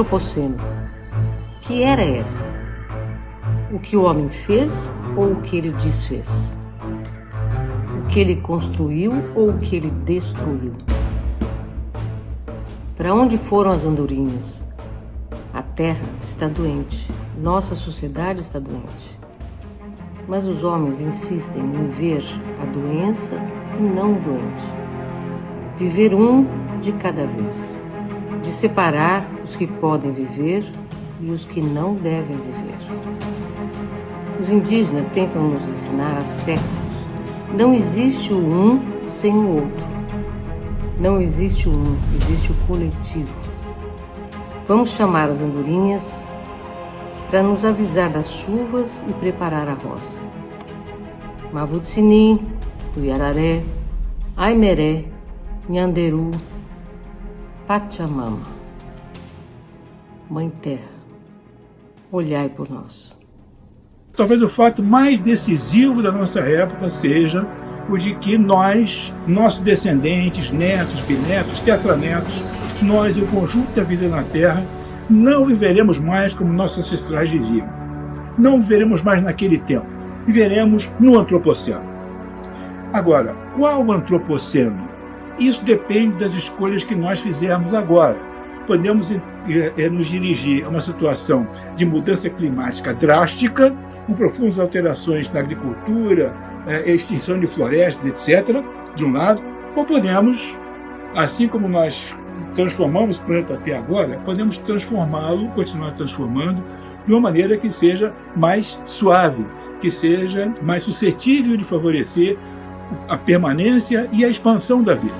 antropoceno. Que era essa? O que o homem fez ou o que ele desfez? O que ele construiu ou o que ele destruiu? Para onde foram as andorinhas? A terra está doente, nossa sociedade está doente. Mas os homens insistem em ver a doença e não o doente. Viver um de cada vez. De separar os que podem viver e os que não devem viver. Os indígenas tentam nos ensinar há séculos: não existe o um sem o outro. Não existe o um, existe o coletivo. Vamos chamar as andorinhas para nos avisar das chuvas e preparar a roça. Mavutsini, Tuiararé, Aimeré, Nhanderu, Pachamama. Mãe Terra, olhai por nós. Talvez o fato mais decisivo da nossa época seja o de que nós, nossos descendentes, netos, bisnetos, tetranetos, nós e o conjunto da vida na Terra, não viveremos mais como nossos ancestrais viviam. Não viveremos mais naquele tempo. Viveremos no antropoceno. Agora, qual antropoceno? Isso depende das escolhas que nós fizermos agora. Podemos é, nos dirigir a uma situação de mudança climática drástica, com profundas alterações na agricultura, é, extinção de florestas, etc., de um lado, ou podemos, assim como nós transformamos o planeta até agora, podemos transformá-lo, continuar transformando, de uma maneira que seja mais suave, que seja mais suscetível de favorecer a permanência e a expansão da vida.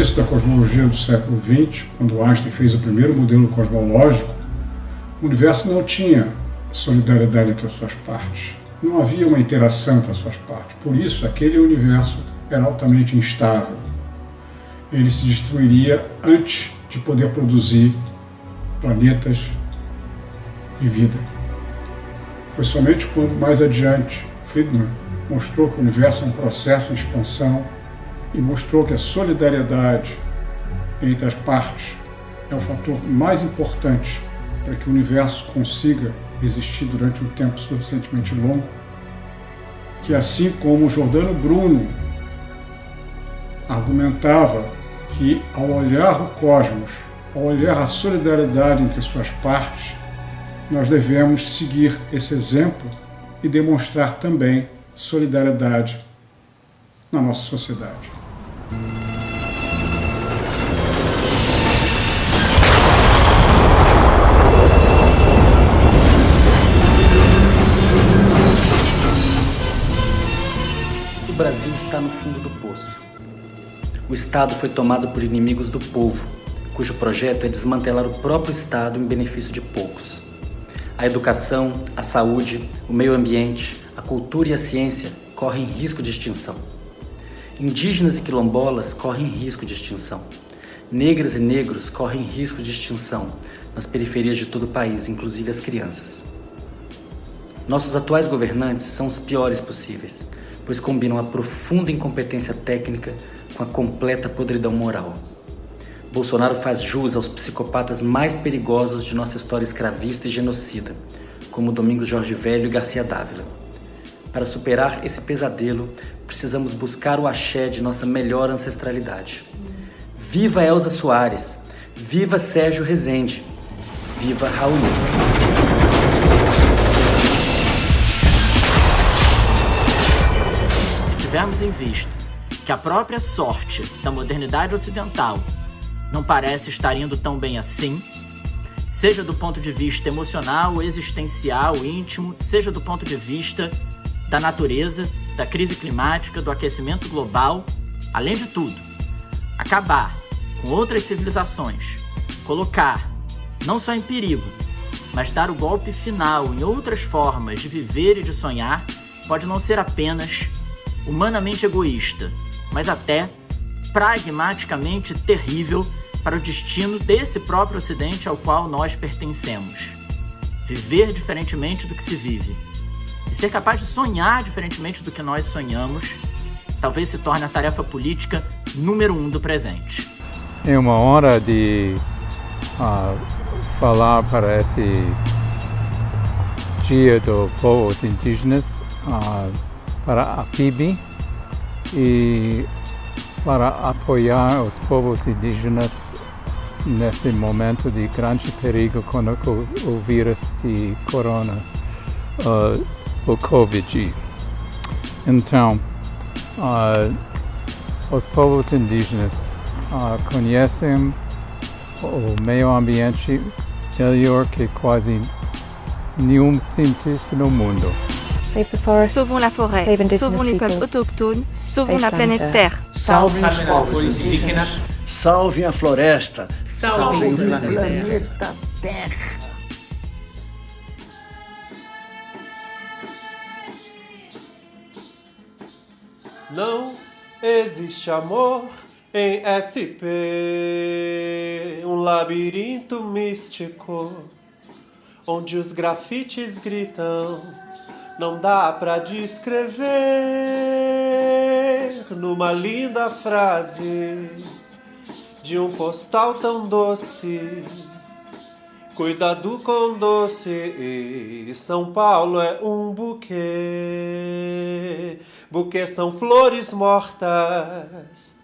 começo da cosmologia do século XX, quando Einstein fez o primeiro modelo cosmológico, o universo não tinha solidariedade entre as suas partes. Não havia uma interação entre as suas partes. Por isso, aquele universo era altamente instável. Ele se destruiria antes de poder produzir planetas e vida. Foi somente quando, mais adiante, Friedman mostrou que o universo é um processo de expansão e mostrou que a solidariedade entre as partes é o fator mais importante para que o universo consiga existir durante um tempo suficientemente longo, que assim como Jordano Bruno argumentava que ao olhar o cosmos, ao olhar a solidariedade entre suas partes, nós devemos seguir esse exemplo e demonstrar também solidariedade na nossa sociedade. O Brasil está no fundo do poço. O Estado foi tomado por inimigos do povo, cujo projeto é desmantelar o próprio Estado em benefício de poucos. A educação, a saúde, o meio ambiente, a cultura e a ciência correm risco de extinção. Indígenas e quilombolas correm risco de extinção. Negras e negros correm risco de extinção nas periferias de todo o país, inclusive as crianças. Nossos atuais governantes são os piores possíveis, pois combinam a profunda incompetência técnica com a completa podridão moral. Bolsonaro faz jus aos psicopatas mais perigosos de nossa história escravista e genocida, como Domingos Jorge Velho e Garcia Dávila. Para superar esse pesadelo, precisamos buscar o axé de nossa melhor ancestralidade. Viva Elza Soares! Viva Sérgio Rezende! Viva Raul! Tivermos em vista que a própria sorte da modernidade ocidental não parece estar indo tão bem assim, seja do ponto de vista emocional, existencial, íntimo, seja do ponto de vista da natureza, da crise climática, do aquecimento global, além de tudo, acabar com outras civilizações, colocar não só em perigo, mas dar o golpe final em outras formas de viver e de sonhar, pode não ser apenas humanamente egoísta, mas até pragmaticamente terrível para o destino desse próprio Ocidente ao qual nós pertencemos. Viver diferentemente do que se vive ser capaz de sonhar diferentemente do que nós sonhamos, talvez se torne a tarefa política número um do presente. É uma hora de uh, falar para esse Dia dos Povos Indígenas, uh, para a PIB e para apoiar os povos indígenas nesse momento de grande perigo com o, vírus de corona, uh, o Covid. Então, uh, os povos indígenas uh, conhecem o meio ambiente melhor que quase nenhum cientista no mundo. Sauvons la forêt, sauvons les peuples autochtones, sauvons la planète Terre. Salvem os povos indígenas, salvem a floresta, salvem o planeta Terra. Não existe amor em SP, um labirinto místico, onde os grafites gritam não dá para descrever numa linda frase de um postal tão doce. Cuidado com doce, São Paulo é um buquê. Buquê são flores mortas.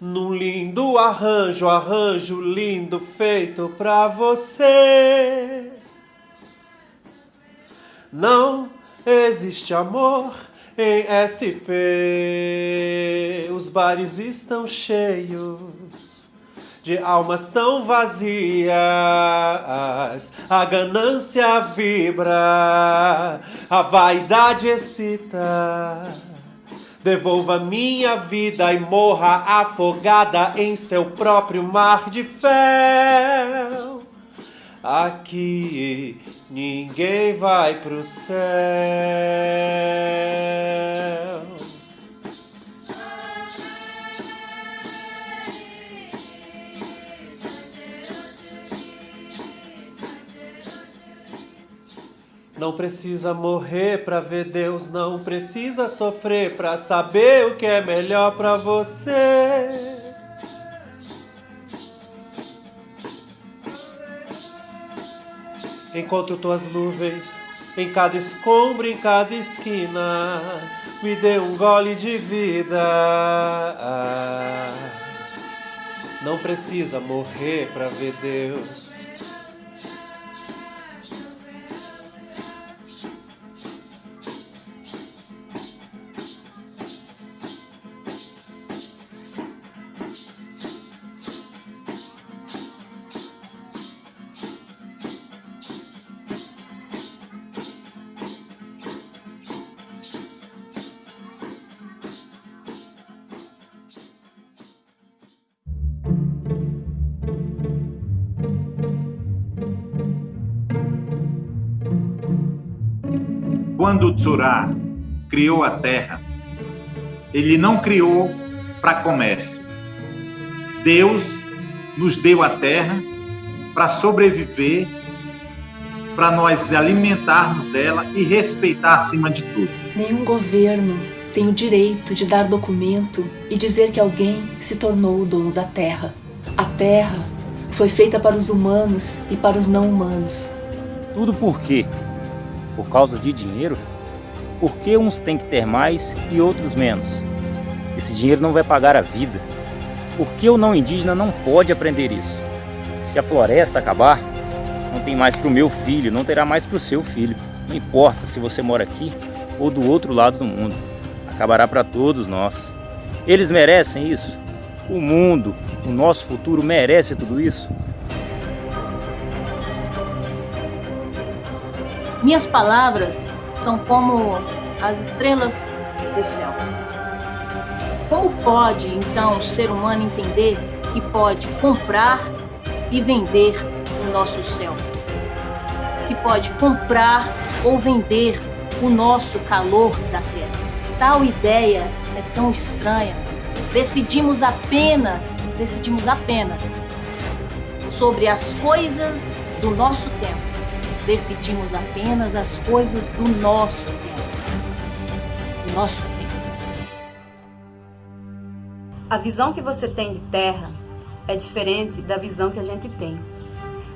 Num lindo arranjo, arranjo lindo feito pra você. Não Existe amor em SP, os bares estão cheios de almas tão vazias. A ganância vibra, a vaidade excita. Devolva minha vida e morra afogada em seu próprio mar de fel. Aqui ninguém vai pro céu. Não precisa morrer para ver Deus, não precisa sofrer para saber o que é melhor para você. Encontro tuas nuvens em cada escombro, em cada esquina. Me dê um gole de vida. Não precisa morrer para ver Deus. Quando Tsurá criou a terra, ele não criou para comércio. Deus nos deu a terra para sobreviver, para nós alimentarmos dela e respeitar acima de tudo. Nenhum governo tem o direito de dar documento e dizer que alguém se tornou o dono da terra. A terra foi feita para os humanos e para os não humanos. Tudo por quê? Por causa de dinheiro? Por que uns têm que ter mais e outros menos? Esse dinheiro não vai pagar a vida. Por que o não indígena não pode aprender isso? Se a floresta acabar, não tem mais para o meu filho, não terá mais para o seu filho. Não importa se você mora aqui ou do outro lado do mundo. Acabará para todos nós. Eles merecem isso. O mundo, o nosso futuro merece tudo isso. Minhas palavras são como as estrelas do céu. Como pode, então, o ser humano entender que pode comprar e vender o nosso céu? Que pode comprar ou vender o nosso calor da terra? Tal ideia é tão estranha. Decidimos apenas, decidimos apenas sobre as coisas do nosso tempo decidimos apenas as coisas do nosso tempo. nosso tempo. A visão que você tem de terra é diferente da visão que a gente tem.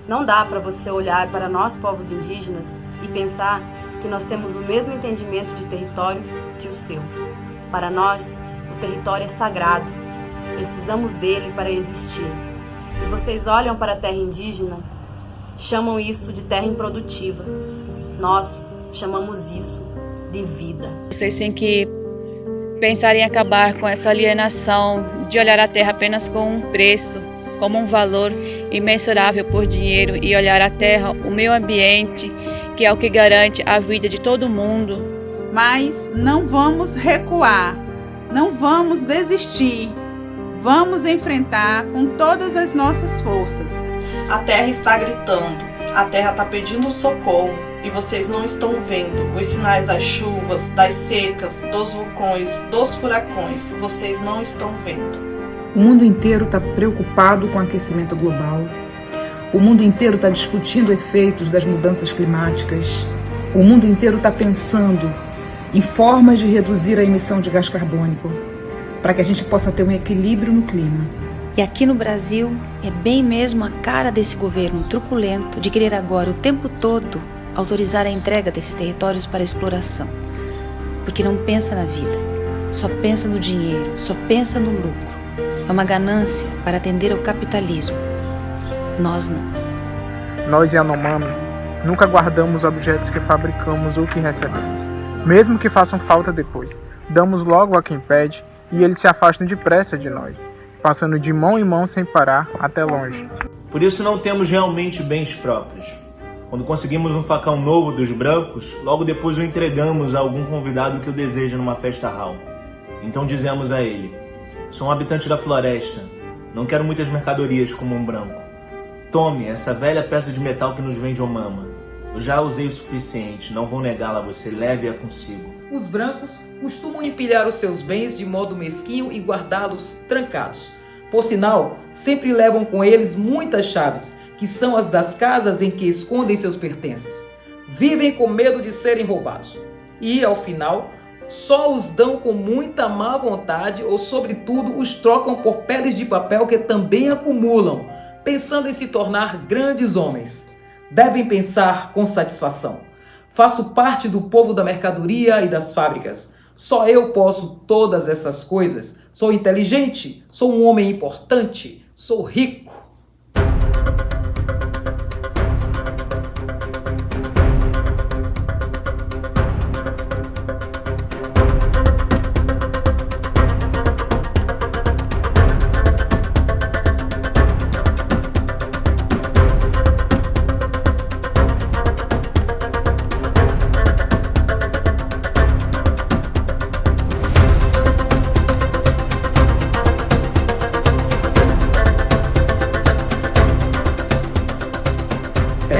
Não dá para você olhar para nós, povos indígenas, e pensar que nós temos o mesmo entendimento de território que o seu. Para nós, o território é sagrado. Precisamos dele para existir. E vocês olham para a terra indígena, chamam isso de terra improdutiva. Nós chamamos isso de vida. Vocês têm que pensar em acabar com essa alienação de olhar a terra apenas com um preço, como um valor imensurável por dinheiro e olhar a terra, o meio ambiente, que é o que garante a vida de todo mundo. Mas não vamos recuar, não vamos desistir. Vamos enfrentar com todas as nossas forças. A terra está gritando, a terra está pedindo socorro e vocês não estão vendo os sinais das chuvas, das secas, dos vulcões, dos furacões. Vocês não estão vendo. O mundo inteiro está preocupado com o aquecimento global. O mundo inteiro está discutindo efeitos das mudanças climáticas. O mundo inteiro está pensando em formas de reduzir a emissão de gás carbônico para que a gente possa ter um equilíbrio no clima. E aqui no Brasil é bem mesmo a cara desse governo truculento de querer agora o tempo todo autorizar a entrega desses territórios para exploração. Porque não pensa na vida, só pensa no dinheiro, só pensa no lucro. É uma ganância para atender ao capitalismo. Nós não. Nós Yanomamis nunca guardamos objetos que fabricamos ou que recebemos. Mesmo que façam falta depois, damos logo a quem pede e eles se afastam depressa de nós, passando de mão em mão sem parar até longe. Por isso não temos realmente bens próprios. Quando conseguimos um facão novo dos brancos, logo depois o entregamos a algum convidado que o deseja numa festa hall. Então dizemos a ele: Sou um habitante da floresta, não quero muitas mercadorias como um branco. Tome essa velha peça de metal que nos vende Omama. Eu já usei o suficiente, não vou negá-la você, leve-a consigo. Os brancos costumam empilhar os seus bens de modo mesquinho e guardá-los trancados. Por sinal, sempre levam com eles muitas chaves, que são as das casas em que escondem seus pertences. Vivem com medo de serem roubados. E, ao final, só os dão com muita má vontade ou, sobretudo, os trocam por peles de papel que também acumulam, pensando em se tornar grandes homens. Devem pensar com satisfação. Faço parte do povo da mercadoria e das fábricas. Só eu posso todas essas coisas. Sou inteligente, sou um homem importante, sou rico.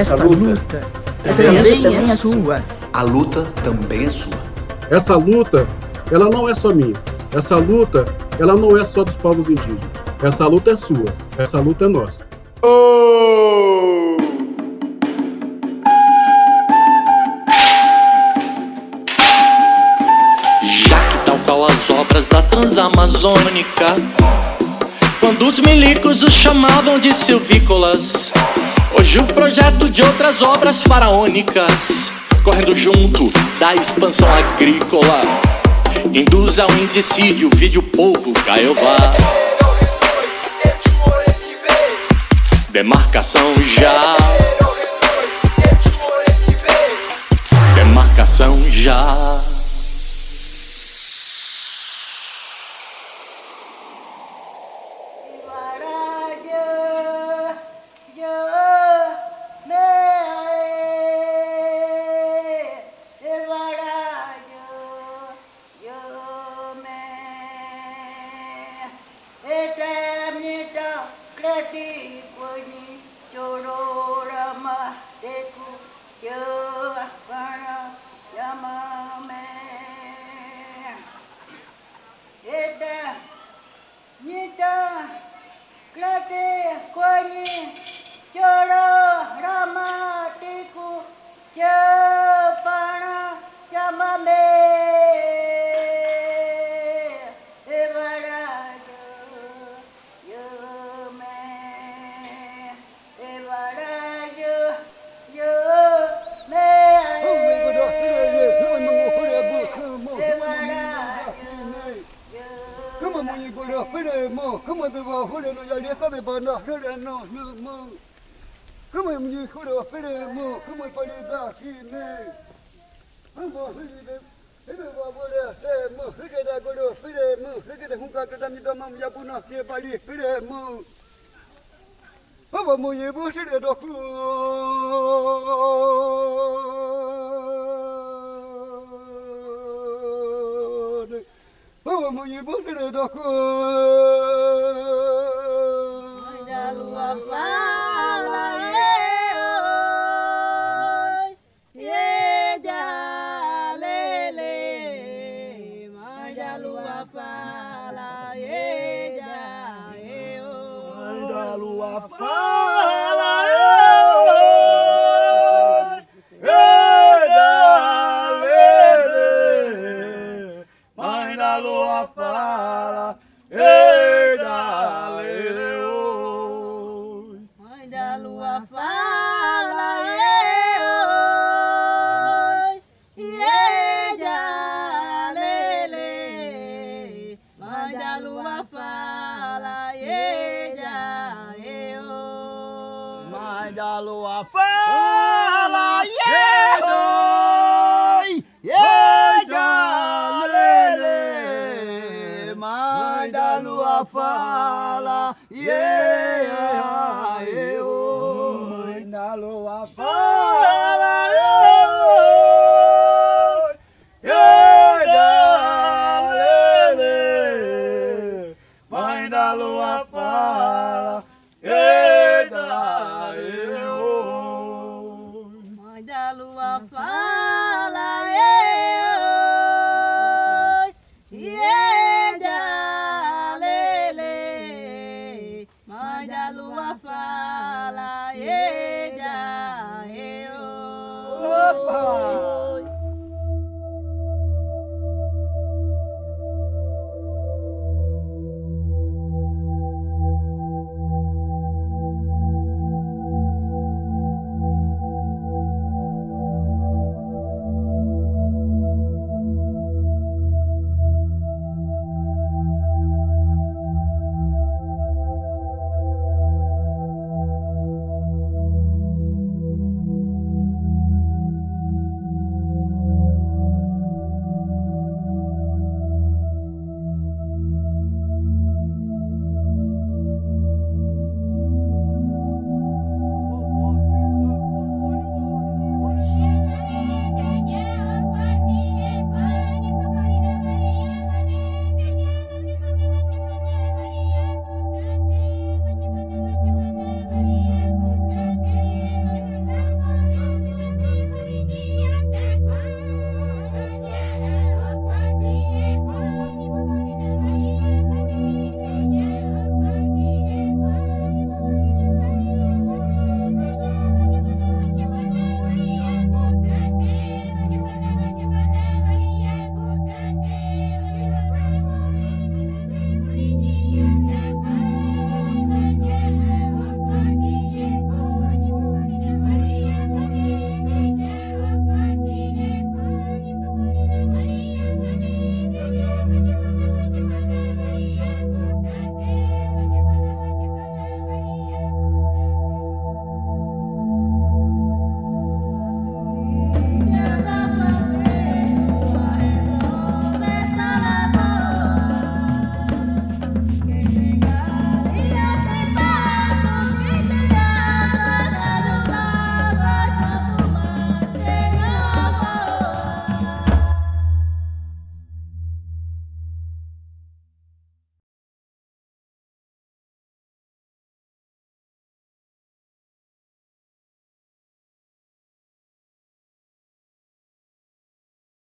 Essa luta também é sua. A luta também é sua. Essa luta, ela não é só minha. Essa luta, ela não é só dos povos indígenas. Essa luta é sua. Essa luta é nossa. Oh! Já que tal qual as obras da Transamazônica, quando os milicos os chamavam de silvícolas, Hoje o projeto de outras obras faraônicas Correndo junto da expansão agrícola. Induz ao indicídio, vídeo povo Caiobá Demarcação já. Demarcação já hore no no mo. Como mui goro fere mo, como pare da ki ne. Amo hiri de Ebe ba bole te mo, hike da goro fere mo, hike de hunka kada mi da mam ya buna ke pari fere mo. Amo mui bo sere do ku. Oh, mui bo sere do ku. Da lua fala, e da lele, mãe da lua fala, e da eu. Mãe da lua fala, Mãe da lua fala, yeah, oi, yeah. Mãe da lua fala, yeah, eu. Mãe da lua fala.